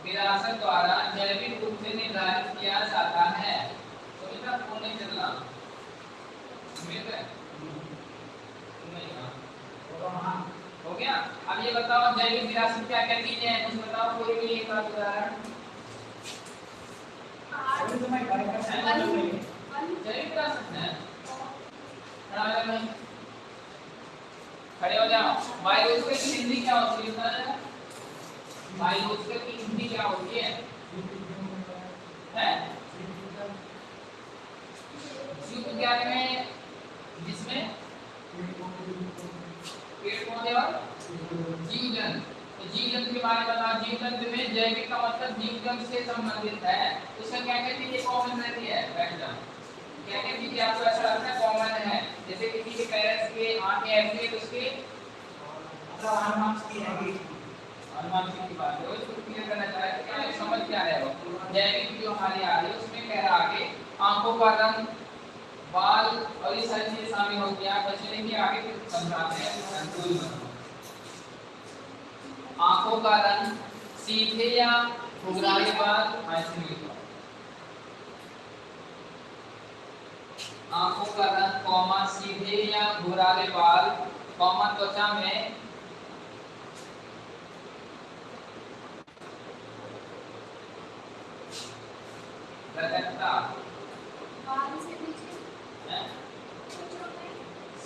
विरासत द्वारा जैविक रूप से निर्धारित किया जाता है। तो इनका फ़ोन नहीं चल रहा मिल रहा है? गया। अब ये बताओ, जैविक विरासत क्या क्या चीज़ें हैं? कुछ बताओ, कोई भी एक उदाहरण। खड़ा हो जाओ बायोलॉजिकल की हिंदी क्या होती है जरा। बायोलॉजिकल की हिंदी क्या होती है हैं जीव विज्ञान में जिसमें पेड़ पौधे और जीव जंतु तो जीव जंतु के बारे में बताओ। जीव जंतु में जैविक का मतलब जीव जंतु से संबंधित है। उसमें क्या क्या चीज़ें कॉमन रहती है? जाओ क्या क्या चीज़ें आपको ऐसा लगता है? कॉमन है। जैसे किसी के पैरेंट्स के आँखें ऐसी है तो उसके मतलब अनुमानित की है। हार्मोन्स की बात है। उसको क्लियर करना चाह रहे हैं क्या समझ क्या हो? जैविक जो हमारी आ रही है, उसमें कह रहा आगे? आँखों का रंग, बाल और ये सारी चीज़ें शामिल हैं। आप बच्चे ने आगे फिर समझाते हैं। मतलब। आँखों का रंग सीधे या घुघराले बाल ऐसे आँखों का रंग कौमा सीधे या घुघराले बाल कौमा त्वचा में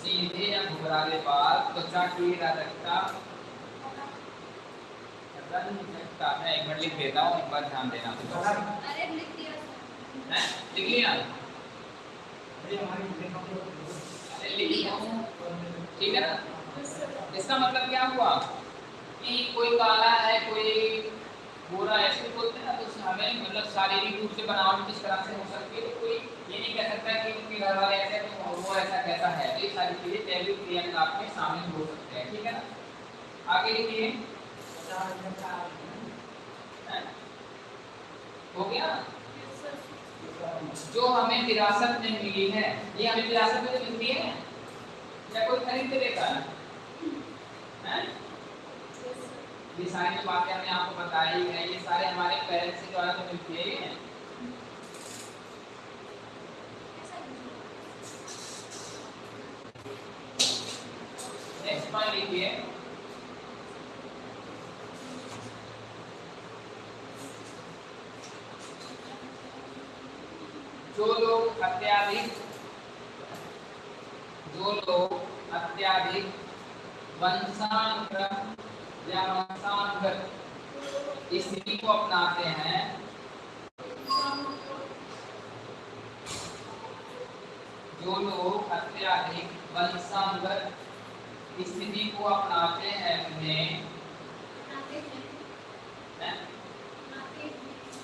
सीधे या घुघराले बाल त्वचा की मैं एक मिनट लिख देता हूँ एक बार ध्यान देना। अरे लिख दिया लिख लिया? ठीक है ना? इसका मतलब क्या हुआ? कि कोई काला है कोई गोरा है ऐसे बोलते हैं ना तो हमें मतलब शारीरिक रूप से बनावट किस तरह से हो सकती है? तो कोई ये नहीं कह सकता कि उनके घर वाले ऐसे हैं तो वो ऐसा कैसा है। तो ये सारी चीज़ें जैविक क्रियाकलाप में शामिल हो सकते हैं। ठीक है ना? आगे लिखिए। हैं? गया जो हमें विरासत में मिली है, ये हमें विरासत में तो मिलती है या कोई खरीद के देता है ये सारी जो बातें हमने आपको बताई है, ये सारे हमारे पेरेंट्स के द्वारा तो मिलती है। नेक्स्ट पॉइंट लिखिए जो लोग अत्याधिक जो लोग अत्याधिक वंशानुक्रम या वंशानुगत स्थिति को अपनाते हैं। जो लोग अत्याधिक वंशानुगत स्थिति को अपनाते हैं उन्हें।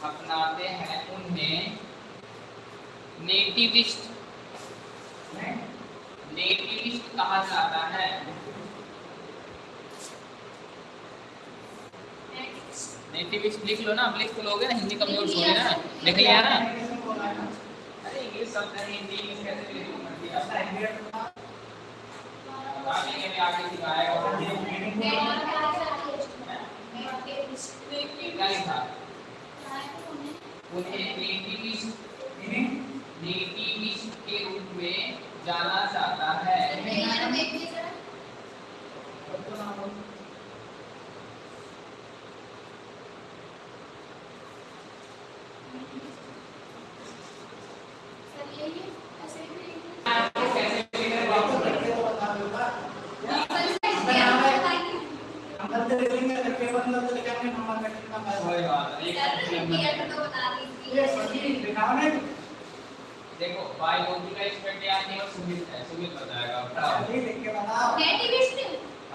अपनाते हैं उन्हें। नेटिविस्ट। नेटिविस्ट कहा जाता है? नेटिविस्ट लिख लो ना अब लिख तो लोगे ना हिंदी कमज़ोर छोड़े ना। लिख लिया ना? अरे इंग्लिश शब्द है हिंदी इंग्लिश कैसे लिखूं आगे सिखाएगा। उन्हें नेटिविस्ट। नेटिविस्ट के रूप में जाना जाता है कोई बात नहीं एक देखो बायोलॉजी का इसमें क्या नहीं और सुमित है सुमित बताएगा बताओ सभी लिख के बताओ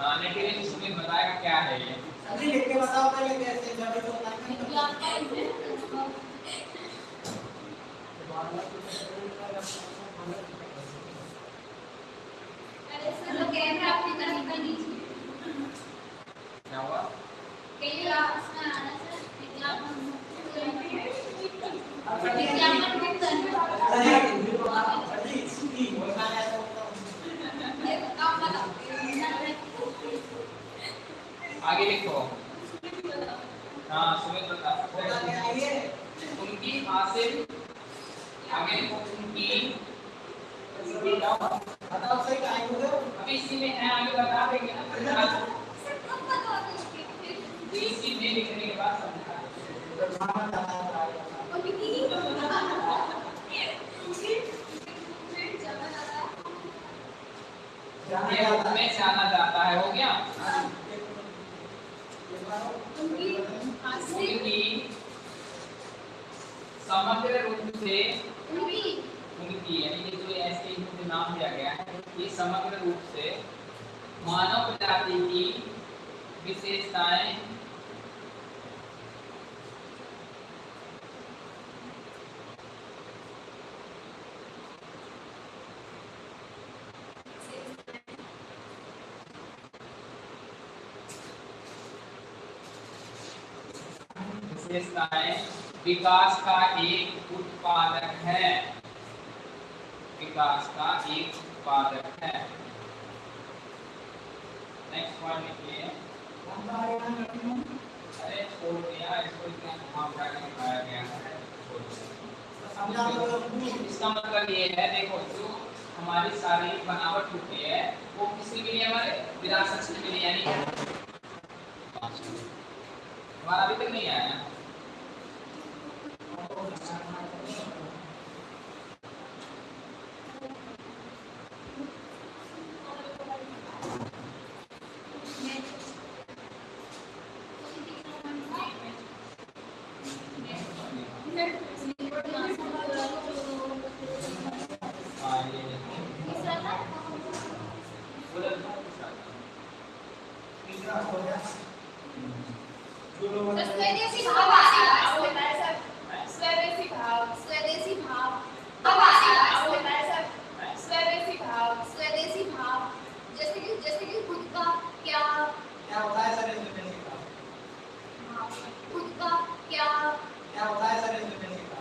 हाँ नेटिव बताएगा क्या है? ये सभी लिख के बताओ पहले कैसे जब तो अरे सर वो कैमरा अपनी तरफ़ कर लीजिए क्या हुआ? कहिए क्लास में आना सर। विज्ञापन विज्ञापन बुक करना ये आप बताओ आगे लिखो। हाँ सुमित उनकी हासिल आगे लिखो। उनकी अभी इसी में है, आगे बता देंगे ना। इसी में लिखने के बाद जाना जाता है, हो गया? उनकी उनकी समग्र रूप से उनकी उनकी यानी कि जो ऐसे इनको नाम दिया गया है ये समग्र रूप से मानव जाति की विशेषताएँ विशेषताएँ विकास का एक उत्पादक है। विकास का एक उत्पादक है। नेक्स्ट पॉइंट लिखिए। अरे छोड़ दिया इसको इतना घुमा फिरा के दिखाया गया है। इसका मतलब ये है देखो जो हमारी शारीरिक बनावट होती है वो किसके लिए हमारे? विरासत के लिए यानी हमारा अभी तक नहीं आया हाँ ये स्वदेशी भाव स्वदेशी भाव स्वदेशी भाव स्वदेशी भाव स्वदेशी भाव जैसे कि जैसे कि खुद का क्या क्या होता है सर इसमें बेसिक का भाव, खुद का क्या क्या होता है सर इसमें बेसिक का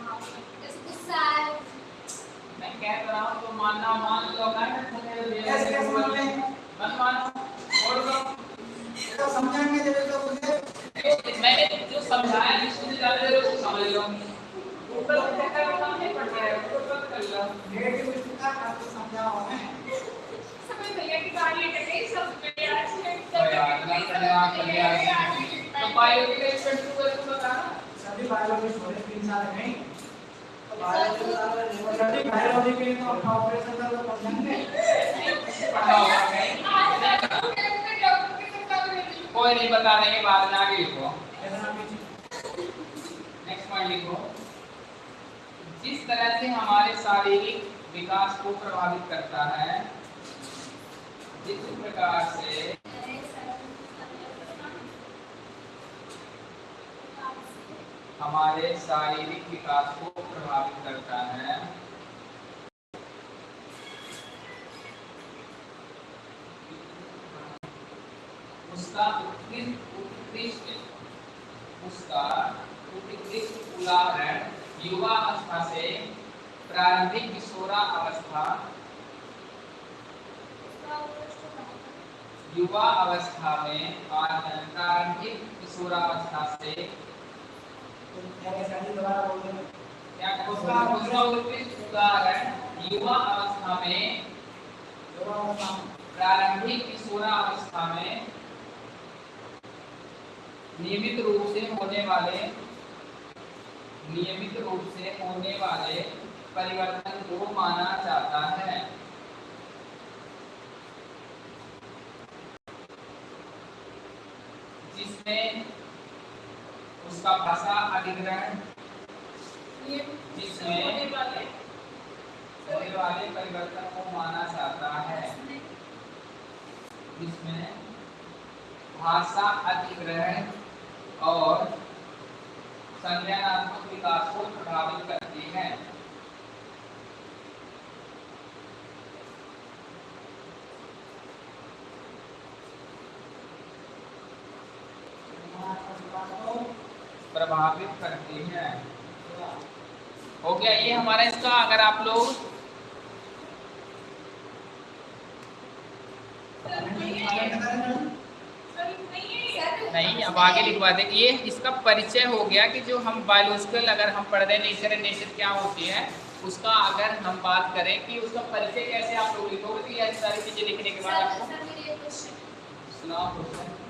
भाव, जैसे गुस्सा है मैं कह तो रहा हूँ तो मानना मान लो ना कैसे कैसे मान लें? मत मानो छोड़ दो ये तो समझाएँगे जब तो मुझे मैंने जो समझाया जिसको ज़्यादा देर उसको समझ लो ऊपर ऊपर का काम नहीं पड़ रहा है ऊपर कर लो नेगेटिव इसका आपको समझाओ मैं समय भैया की गाड़ी अटक गई सब पे एक्सीडेंट तो यार ना करना कर लिया तो बायो के एक्सपेक्ट को तो बता ना सभी बायोलॉजी छोड़े तीन साल नहीं तो बायोलॉजी सभी बायोलॉजी के लिए तो अपना ऑपरेशन कर लो समझेंगे पढ़ाओ कोई नहीं बता देंगे बाद में आगे लिखो। नेक्स्ट पॉइंट लिखो। जिस तरह से हमारे शारीरिक विकास को प्रभावित करता है जिस प्रकार से हमारे शारीरिक विकास को प्रभावित करता है उसका उत्कृष्ट उत्कृष्ट उसका उत्कृष्ट उदाहरण, युवा अवस्था से प्रारंभिक किशोरा अवस्था। युवा अवस्था में प्रारंभिक से बोल देना क्या उसका उसका उत्कृष्ट उदाहरण, युवा अवस्था में प्रारंभिक किशोरावस्था में नियमित रूप से होने वाले नियमित रूप से होने वाले परिवर्तन को माना जाता है। जिसमें उसका भाषा अधिग्रहण जिसमें होने वाले परिवर्तन को माना जाता है। जिसमें भाषा अधिग्रहण और संज्ञानात्मक विकास को प्रभावित करती है। प्रभावित करती है। हो गया ये हमारा इसका, अगर आप लोग नहीं अब आगे लिखवा दें ये इसका परिचय हो गया कि जो हम बायोलॉजिकल अगर हम पढ़ रहे हैं नेचर एंड नेचर क्या होती है उसका अगर हम बात करें कि उसका परिचय कैसे आप लोग लिखोगे तो ये सारी चीज़ें लिखने के बाद आपको सुनाओ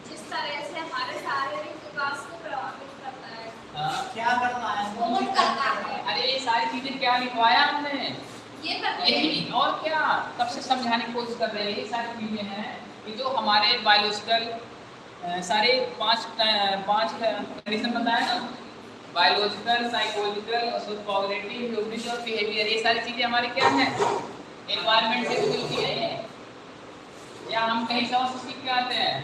जिस तरह से हमारे शारीरिक विकास को प्रभावित करता है। हाँ। क्या करता है? कौन करता है। अरे ये सारी चीज़ें क्या लिखवाया हमने? ये करते यही और क्या? कब से समझाने की कोशिश कर रहे हैं? ये सारी चीज़ें हैं कि जो हमारे बायोलॉजिकल सारे पाँच पाँच कंडीशन बताया ना? बायोलॉजिकल साइकोलॉजिकल कॉग्निटिव ह्यूमनिस्ट और बिहेवियर ये सारी चीज़ें हमारे क्या हैं? एनवायरनमेंट से भी मिलती है ये। या हम कहीं से और सीख के आते हैं?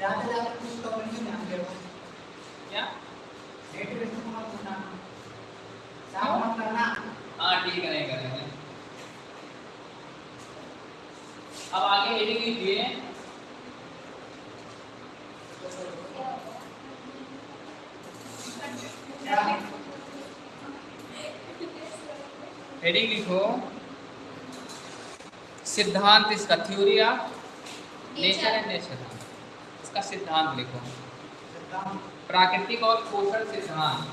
जाते जाते कुछ तो नहीं ध्यान दे क्या? डेट लिस्ट को मत भूलना साफ़ मत करना। हाँ ठीक है करेंगे। अब आगे हेडिंग लिखिए हेडिंग लिखो। सिद्धांत, इसका theory of nature and nature इसका सिद्धांत लिखो। प्राकृतिक और पोषण सिद्धांत।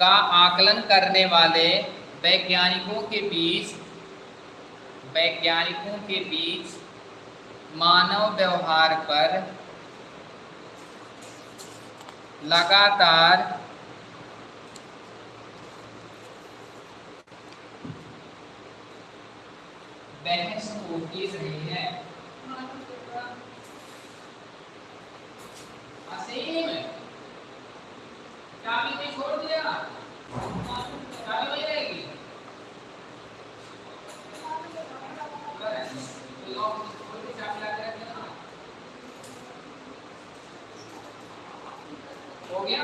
का आकलन करने वाले वैज्ञानिकों के बीच, वैज्ञानिकों के बीच मानव व्यवहार पर लगातार बहस होती रही है असीम चाबी नहीं छोड़ दिया चाबी वही रहेगी लॉक खोल के चाबी ला के रख देना हो गया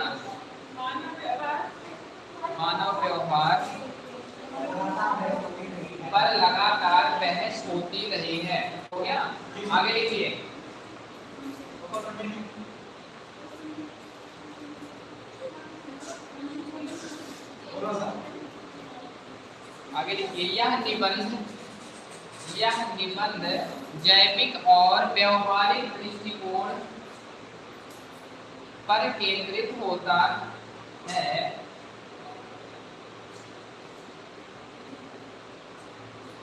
मानव व्यवहार पर लगातार बहस होती रही है हो गया आगे लिखिए आगे लिखिए यह निबंध यह निबंध जैविक और व्यवहारिक दृष्टिकोण पर केंद्रित होता है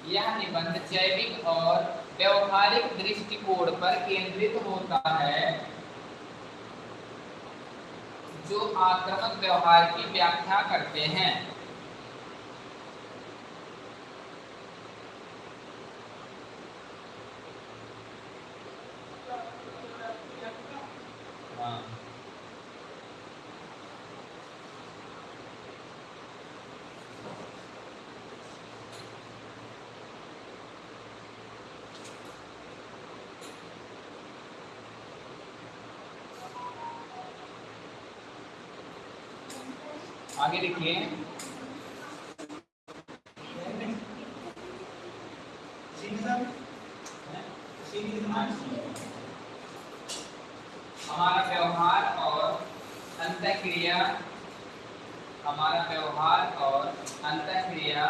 यह निबंध जैविक और व्यवहारिक दृष्टिकोण पर केंद्रित होता है जो आक्रमक व्यवहार की व्याख्या करते हैं। आगे लिखिए हमारा व्यवहार और अंतःक्रिया हमारा व्यवहार और अंतःक्रिया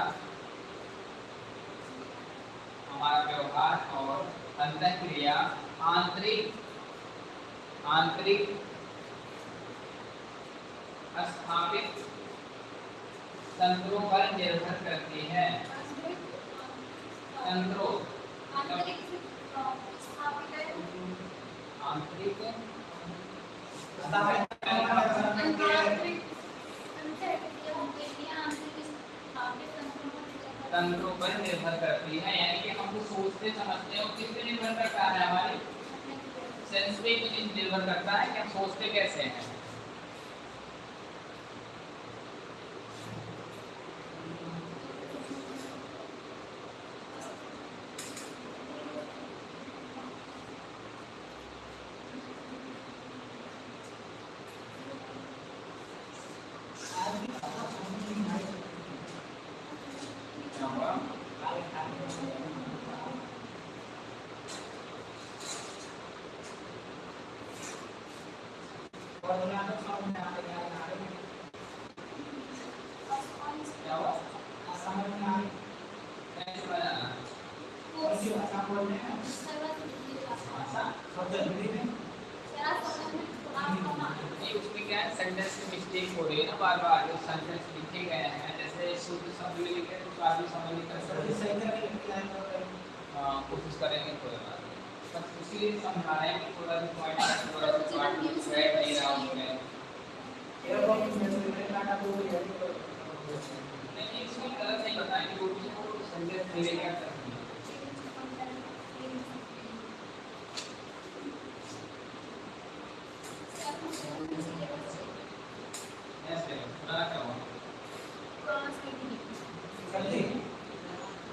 हमारा व्यवहार और अंतःक्रिया आंतरिक आंतरिक स्थापित तंत्रों पर निर्भर करती है तंत्रों आंतरिक स्थापित है आंतरिक आंतरिक अंतरिक्रिया होती है आंतरिक स्थापित तंत्रों पर निर्भर करती है। तंत्रों पर निर्भर करती है यानी कि हम जो सोचते समझते हैं वो किस पे निर्भर करता है हमारी सेंस पे भी निर्भर करता है कि हम सोचते कैसे हैं क्या हुआ? क्या हुआ? कैसे बनाना? भाषा? नहीं, उसमें क्या है सेंटेंस में मिस्टेक हो रही है ना बार बार जो सेंटेंस लिखे गए हैं जैसे शुद्ध शब्द में लिखे तो काफ़ी समय निकल सकते हैं हाँ, कोशिश करेंगे थोड़ा सा। बस इसीलिए समझा रहे हैं कि थोड़ा भी पॉइंट थोड़ा सा पॉइंट बैठ नहीं रहा उसमें नहीं इसमें गलत नहीं बताएँगे वो भी वो सेंटेंस मेरे क्या करती है ऐसे सुना क्या हुआ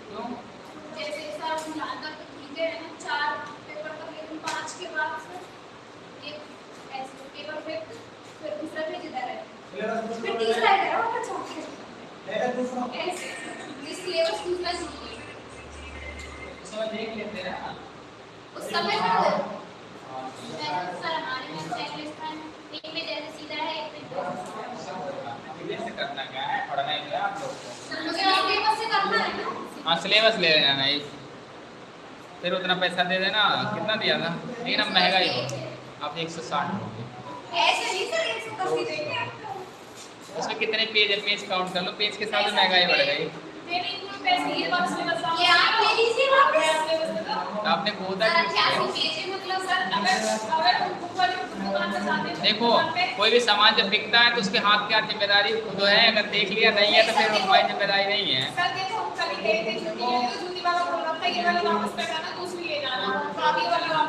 क्यों जैसे सर हम ज़्यादा तो लिखे हैं ना चार पेपर तक लेकिन पाँच के बाद सर एक ऐसे पेपर पे फिर दूसरा पेज इधर है फिर तीसरा इधर है और फिर चौथा ऐसे ये सिलेबस दूसरा चाहिए उस समय देख लेते हैं ना उस समय पर सिलेबस ले लेना नहीं फिर उतना पैसा दे देना कितना दिया था? लेकिन अब महँगा ही हो अब एक सौ साठ हो। गया ऐसे नहीं सर एक सौ दस ही देंगे आपको। उसमें कितने पेज है? पेज काउंट कर लो। पेज के साथ महँगाई बढ़ गई ये। आप ले लीजिए वापस तो आपने बोला मतलब हैं देखो कोई भी सामान जब बिकता है तो उसके हाथ क्या ज़िम्मेदारी खुद है? अगर देख लिया नहीं है तो फिर हमारी ज़िम्मेदारी नहीं है। सर देखो